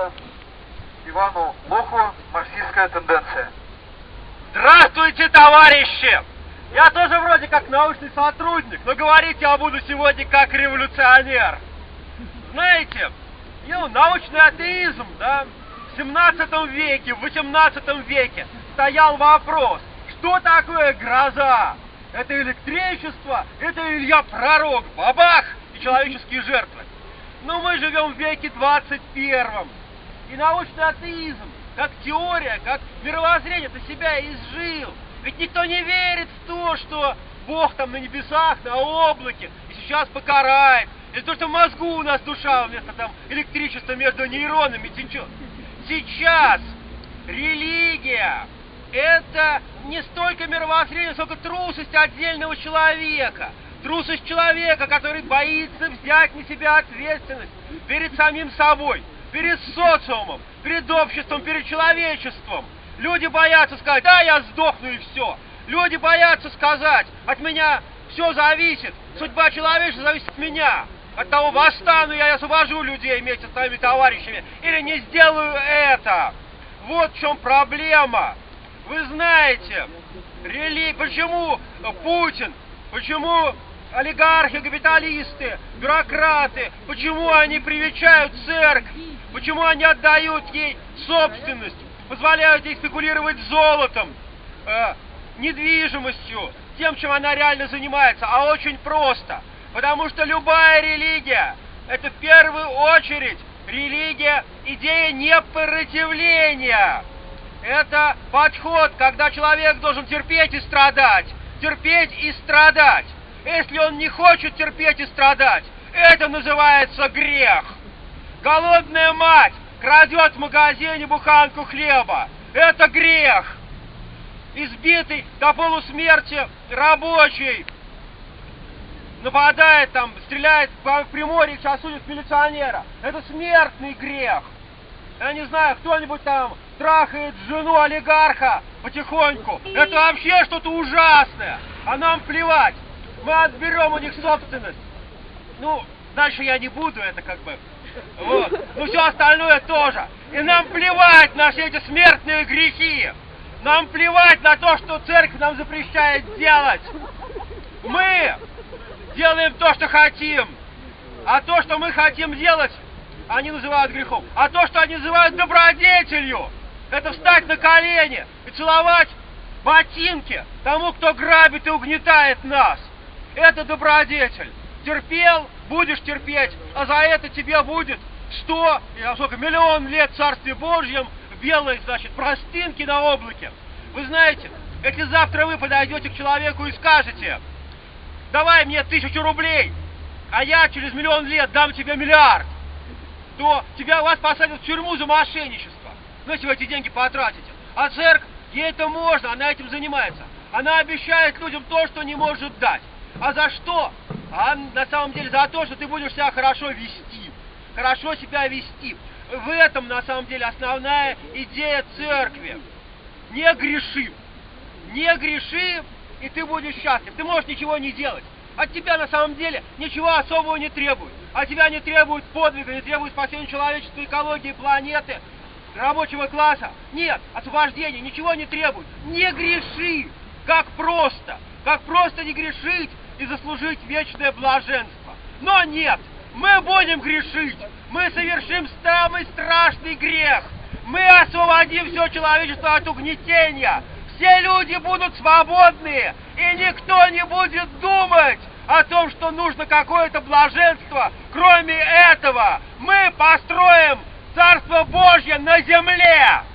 доктора Ивану Лоху «Марксистская тенденция». Здравствуйте, товарищи! Я тоже вроде как научный сотрудник, но говорить я буду сегодня как революционер. Знаете, ну, научный атеизм, да, в 17 веке, в 18 веке стоял вопрос, что такое гроза? Это электричество, это Илья Пророк, бабах и человеческие жертвы. Но мы живем в веке 21 и научный атеизм, как теория, как мировоззрение, это себя изжил. Ведь никто не верит в то, что Бог там на небесах, на облаке, и сейчас покарает. Или то, что в мозгу у нас душа вместо там электричества между нейронами течет. Сейчас религия это не столько мировоззрение, сколько трусость отдельного человека. Трусость человека, который боится взять на себя ответственность перед самим собой, перед социумом, перед обществом, перед человечеством. Люди боятся сказать, да, я сдохну и все. Люди боятся сказать, от меня все зависит, судьба человечества зависит от меня. От того, восстану я и освобожу людей вместе с своими товарищами, или не сделаю это. Вот в чем проблема. Вы знаете, рели... почему Путин, почему олигархи, капиталисты, бюрократы, почему они привечают церковь, почему они отдают ей собственность, позволяют ей спекулировать золотом, э, недвижимостью, тем, чем она реально занимается, а очень просто. Потому что любая религия – это в первую очередь религия, идея непротивления. Это подход, когда человек должен терпеть и страдать. Терпеть и страдать. Если он не хочет терпеть и страдать, это называется грех. Голодная мать крадет в магазине буханку хлеба. Это грех. Избитый до полусмерти рабочий нападает там, стреляет в Приморье, сейчас судит милиционера. Это смертный грех. Я не знаю, кто-нибудь там трахает жену олигарха потихоньку. Это вообще что-то ужасное. А нам плевать. Мы отберем у них собственность. Ну, дальше я не буду, это как бы... Вот. Ну, все остальное тоже. И нам плевать на все эти смертные грехи. Нам плевать на то, что церковь нам запрещает делать. Мы делаем то, что хотим. А то, что мы хотим делать, они называют грехом. А то, что они называют добродетелью, это встать на колени и целовать ботинки тому, кто грабит и угнетает нас. Это добродетель. Терпел, будешь терпеть, а за это тебе будет сто, сколько, миллион лет Царстве Божьем белой, значит, простынки на облаке. Вы знаете, если завтра вы подойдете к человеку и скажете, давай мне тысячу рублей, а я через миллион лет дам тебе миллиард, то тебя вас посадят в тюрьму за мошенничество ну, если вы эти деньги потратите. А церковь, ей это можно, она этим занимается. Она обещает людям то, что не может дать. А за что? А на самом деле за то, что ты будешь себя хорошо вести. Хорошо себя вести. В этом на самом деле основная идея церкви. Не греши. Не греши, и ты будешь счастлив. Ты можешь ничего не делать. От тебя на самом деле ничего особого не требует. От тебя не требует подвига, не требует спасения человечества, экологии, планеты рабочего класса. Нет, освобождения, ничего не требует. Не греши, как просто, как просто не грешить и заслужить вечное блаженство. Но нет, мы будем грешить, мы совершим самый страшный грех. Мы освободим все человечество от угнетения. Все люди будут свободные, и никто не будет думать о том, что нужно какое-то блаженство. Кроме этого, мы построим Царство Божье на земле!